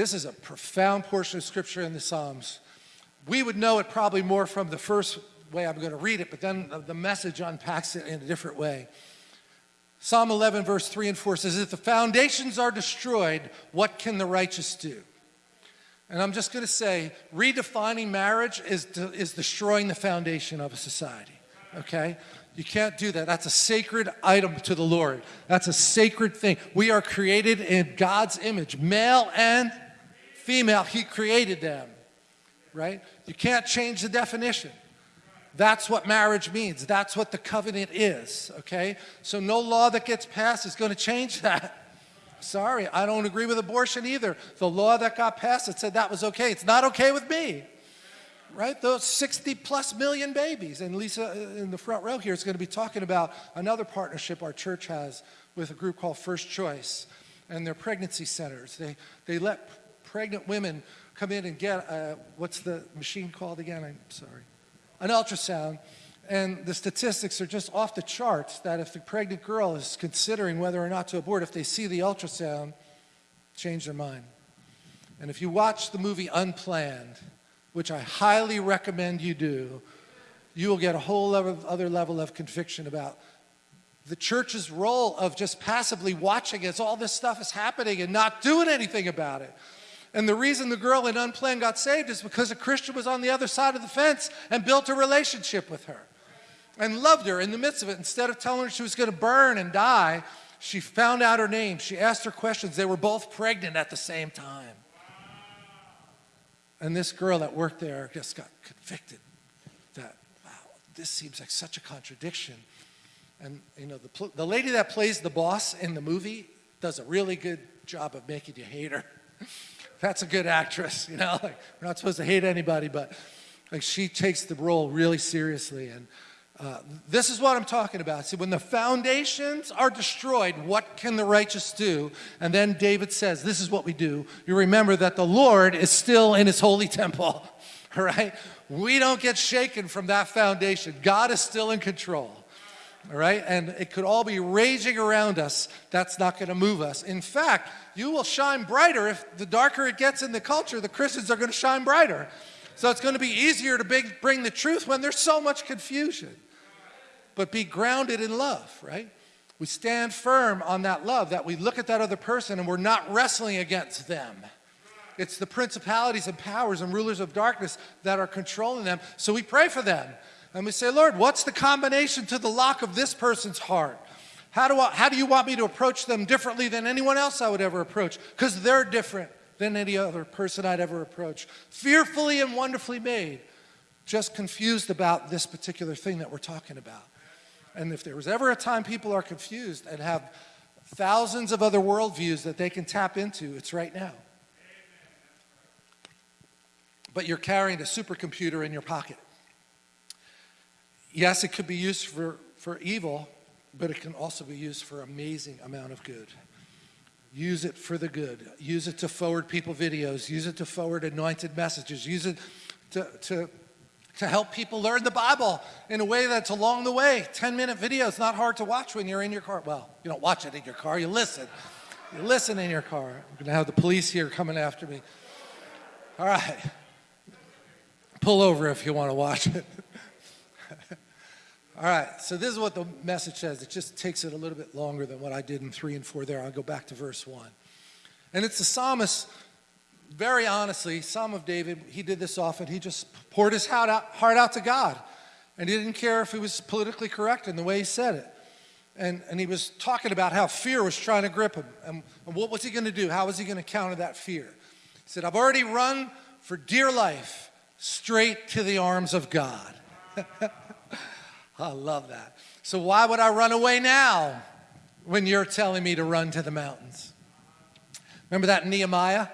This is a profound portion of scripture in the Psalms. We would know it probably more from the first way I'm going to read it, but then the message unpacks it in a different way. Psalm 11, verse 3 and 4 says, If the foundations are destroyed, what can the righteous do? And I'm just going to say, redefining marriage is, is destroying the foundation of a society, okay? You can't do that. That's a sacred item to the Lord. That's a sacred thing. We are created in God's image, male and female. He created them, right? You can't change the definition. That's what marriage means. That's what the covenant is, okay? So no law that gets passed is going to change that. Sorry, I don't agree with abortion either. The law that got passed, it said that was okay. It's not okay with me. Right? Those 60 plus million babies. And Lisa uh, in the front row here is going to be talking about another partnership our church has with a group called First Choice and their pregnancy centers. They, they let pregnant women come in and get, uh, what's the machine called again? I'm sorry. An ultrasound and the statistics are just off the charts that if the pregnant girl is considering whether or not to abort, if they see the ultrasound, change their mind. And if you watch the movie Unplanned, which I highly recommend you do, you will get a whole other level of conviction about the church's role of just passively watching as all this stuff is happening and not doing anything about it. And the reason the girl in Unplanned got saved is because a Christian was on the other side of the fence and built a relationship with her and loved her in the midst of it. Instead of telling her she was going to burn and die, she found out her name. She asked her questions. They were both pregnant at the same time. And this girl that worked there just got convicted that, wow, this seems like such a contradiction. And, you know, the, the lady that plays the boss in the movie does a really good job of making you hate her. That's a good actress, you know, like, we're not supposed to hate anybody, but like she takes the role really seriously. And uh, this is what I'm talking about. See, when the foundations are destroyed, what can the righteous do? And then David says, this is what we do. You remember that the Lord is still in his holy temple, all right? We don't get shaken from that foundation. God is still in control, all right? And it could all be raging around us. That's not going to move us. In fact, you will shine brighter if the darker it gets in the culture, the Christians are going to shine brighter. So it's going to be easier to bring the truth when there's so much confusion but be grounded in love, right? We stand firm on that love, that we look at that other person and we're not wrestling against them. It's the principalities and powers and rulers of darkness that are controlling them. So we pray for them. And we say, Lord, what's the combination to the lock of this person's heart? How do, I, how do you want me to approach them differently than anyone else I would ever approach? Because they're different than any other person I'd ever approach. Fearfully and wonderfully made. Just confused about this particular thing that we're talking about. And if there was ever a time people are confused and have thousands of other worldviews that they can tap into, it's right now. But you're carrying a supercomputer in your pocket. Yes, it could be used for, for evil, but it can also be used for amazing amount of good. Use it for the good. Use it to forward people videos. Use it to forward anointed messages. Use it to, to to help people learn the Bible in a way that's along the way. 10 minute videos, not hard to watch when you're in your car. Well, you don't watch it in your car, you listen. You listen in your car. I'm gonna have the police here coming after me. All right. Pull over if you wanna watch it. All right, so this is what the message says. It just takes it a little bit longer than what I did in three and four there. I'll go back to verse one. And it's the psalmist very honestly, Psalm of David, he did this often. He just poured his heart out, heart out to God. And he didn't care if he was politically correct in the way he said it. And, and he was talking about how fear was trying to grip him. And, and what was he going to do? How was he going to counter that fear? He said, I've already run for dear life straight to the arms of God. I love that. So why would I run away now when you're telling me to run to the mountains? Remember that Nehemiah?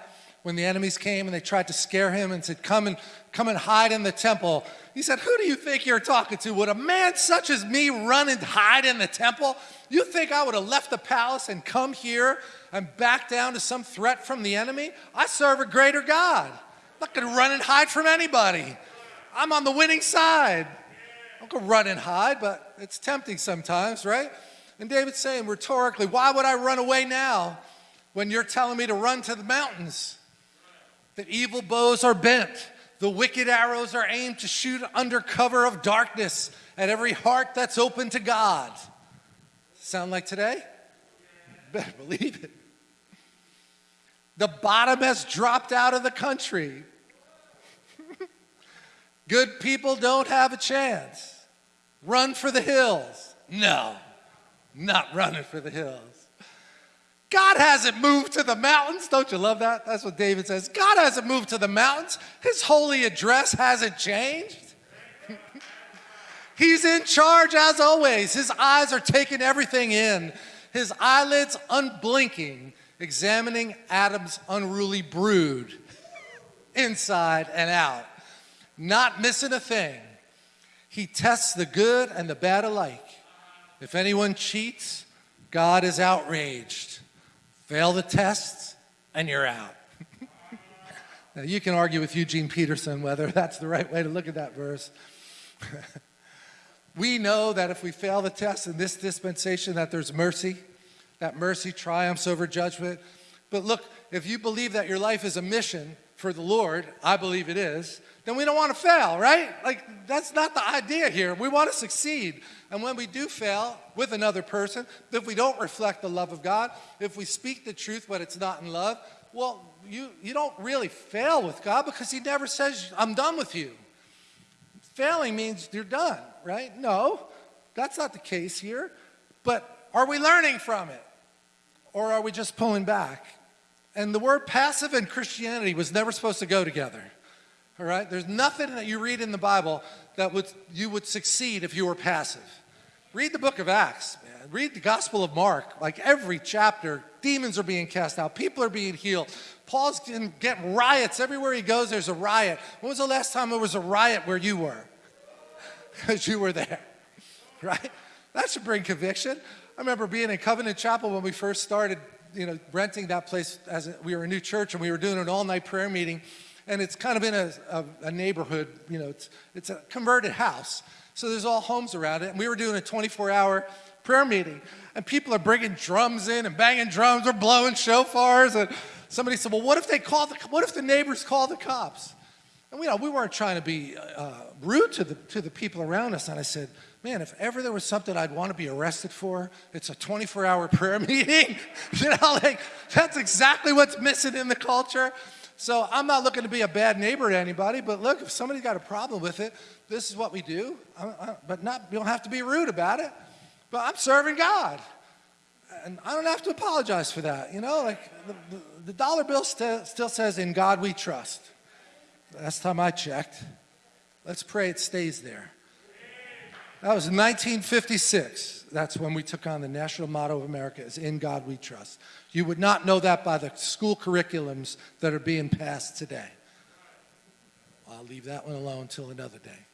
when the enemies came and they tried to scare him and said, come and, come and hide in the temple. He said, who do you think you're talking to? Would a man such as me run and hide in the temple? You think I would have left the palace and come here and back down to some threat from the enemy? I serve a greater God. I'm not gonna run and hide from anybody. I'm on the winning side. I'm gonna run and hide, but it's tempting sometimes, right? And David's saying rhetorically, why would I run away now when you're telling me to run to the mountains? The evil bows are bent. The wicked arrows are aimed to shoot under cover of darkness at every heart that's open to God. Sound like today? Better believe it. The bottom has dropped out of the country. Good people don't have a chance. Run for the hills. No, not running for the hills. God hasn't moved to the mountains. Don't you love that? That's what David says. God hasn't moved to the mountains. His holy address hasn't changed. He's in charge as always. His eyes are taking everything in, his eyelids unblinking, examining Adam's unruly brood inside and out, not missing a thing. He tests the good and the bad alike. If anyone cheats, God is outraged. Fail the tests, and you're out. now, you can argue with Eugene Peterson whether that's the right way to look at that verse. we know that if we fail the test in this dispensation, that there's mercy, that mercy triumphs over judgment. But look, if you believe that your life is a mission for the Lord, I believe it is, then we don't want to fail, right? Like, that's not the idea here. We want to succeed. And when we do fail with another person, if we don't reflect the love of God, if we speak the truth but it's not in love, well, you, you don't really fail with God because He never says, I'm done with you. Failing means you're done, right? No, that's not the case here. But are we learning from it? Or are we just pulling back? And the word passive and Christianity was never supposed to go together. All right? There's nothing that you read in the Bible that would, you would succeed if you were passive. Read the book of Acts, man. Read the Gospel of Mark. Like every chapter, demons are being cast out, people are being healed. Paul's getting riots. Everywhere he goes, there's a riot. When was the last time there was a riot where you were? Because you were there, right? That should bring conviction. I remember being in Covenant Chapel when we first started, you know, renting that place as we were a new church and we were doing an all-night prayer meeting and it's kind of in a, a, a neighborhood, you know, it's, it's a converted house. So there's all homes around it. And we were doing a 24 hour prayer meeting. And people are bringing drums in and banging drums or blowing shofars. And somebody said, well, what if they call the, what if the neighbors call the cops? And we, you know, we weren't trying to be uh, uh, rude to the, to the people around us. And I said, man, if ever there was something I'd want to be arrested for, it's a 24 hour prayer meeting. you know, like that's exactly what's missing in the culture. So I'm not looking to be a bad neighbor to anybody, but look, if somebody's got a problem with it, this is what we do. I, I, but not, you don't have to be rude about it. But I'm serving God. And I don't have to apologize for that. You know, like the, the, the dollar bill st still says, in God we trust. Last time I checked. Let's pray it stays there. That was 1956. That's when we took on the national motto of America is in God we trust. You would not know that by the school curriculums that are being passed today. I'll leave that one alone until another day.